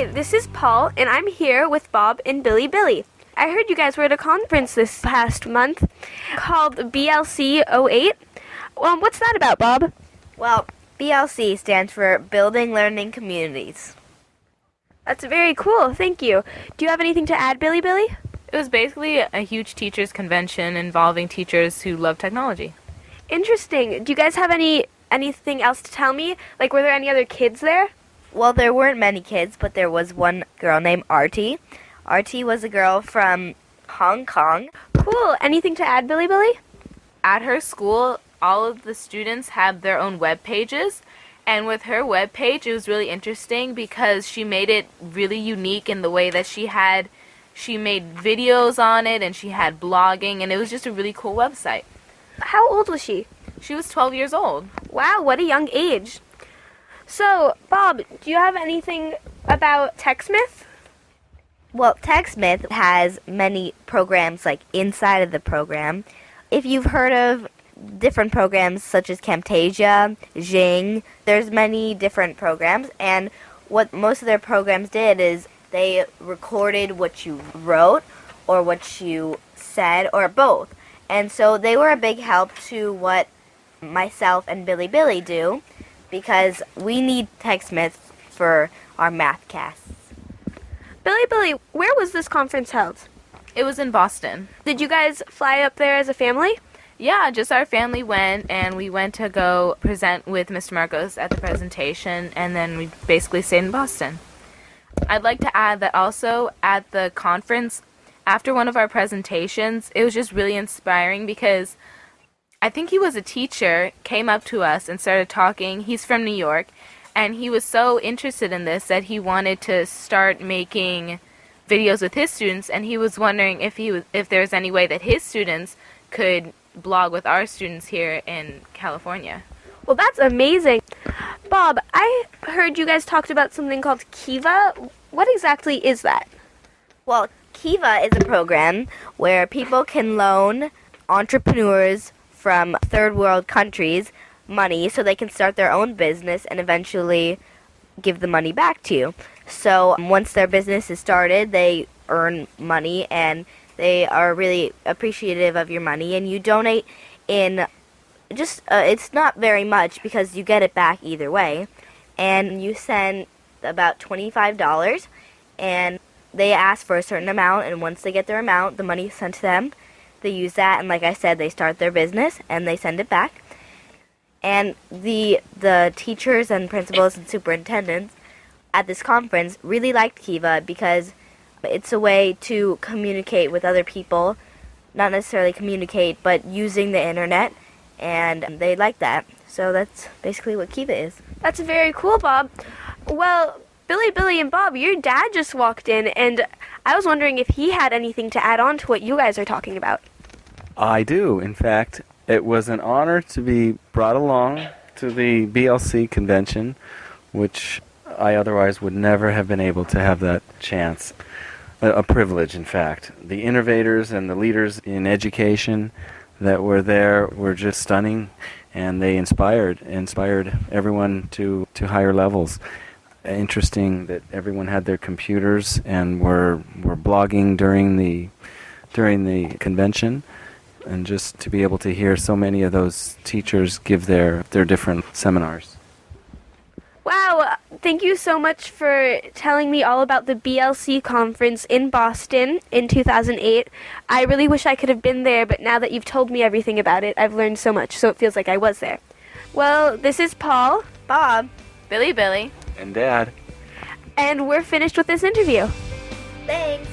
Hi, this is Paul, and I'm here with Bob and Billy Billy. I heard you guys were at a conference this past month called BLC 08. Well, what's that about, Bob? Well, BLC stands for Building Learning Communities. That's very cool, thank you. Do you have anything to add, Billy Billy? It was basically a huge teachers convention involving teachers who love technology. Interesting. Do you guys have any anything else to tell me? Like, were there any other kids there? Well, there weren't many kids, but there was one girl named Artie. Artie was a girl from Hong Kong. Cool. Anything to add, Billy Billy? At her school, all of the students have their own web pages. And with her web page, it was really interesting because she made it really unique in the way that she had she made videos on it and she had blogging and it was just a really cool website. How old was she? She was 12 years old. Wow, what a young age. So, Bob, do you have anything about TechSmith? Well, TechSmith has many programs like inside of the program. If you've heard of different programs such as Camtasia, Jing, there's many different programs and what most of their programs did is they recorded what you wrote or what you said or both. And so they were a big help to what myself and Billy Billy do because we need TechSmith for our math casts. Billy Billy, where was this conference held? It was in Boston. Did you guys fly up there as a family? Yeah, just our family went and we went to go present with Mr. Marcos at the presentation and then we basically stayed in Boston. I'd like to add that also at the conference, after one of our presentations, it was just really inspiring because I think he was a teacher, came up to us and started talking. He's from New York, and he was so interested in this that he wanted to start making videos with his students, and he was wondering if he was, if there's any way that his students could blog with our students here in California. Well, that's amazing. Bob, I heard you guys talked about something called Kiva. What exactly is that? Well, Kiva is a program where people can loan entrepreneurs from third world countries money so they can start their own business and eventually give the money back to you. So once their business is started, they earn money and they are really appreciative of your money and you donate in just uh, it's not very much because you get it back either way and you send about $25 and they ask for a certain amount and once they get their amount the money is sent to them they use that and like i said they start their business and they send it back and the the teachers and principals and superintendents at this conference really liked kiva because it's a way to communicate with other people not necessarily communicate but using the internet and they like that so that's basically what kiva is That's very cool, Bob. Well, Billy, Billy, and Bob, your dad just walked in, and I was wondering if he had anything to add on to what you guys are talking about. I do. In fact, it was an honor to be brought along to the BLC convention, which I otherwise would never have been able to have that chance. A, a privilege, in fact. The innovators and the leaders in education that were there were just stunning, and they inspired inspired everyone to, to higher levels. Interesting that everyone had their computers and were were blogging during the during the convention and just to be able to hear so many of those teachers give their, their different seminars. Wow, uh, thank you so much for telling me all about the BLC conference in Boston in 2008. I really wish I could have been there, but now that you've told me everything about it, I've learned so much, so it feels like I was there. Well, this is Paul, bob Billy Billy. And Dad. and we're finished with this interview. thanks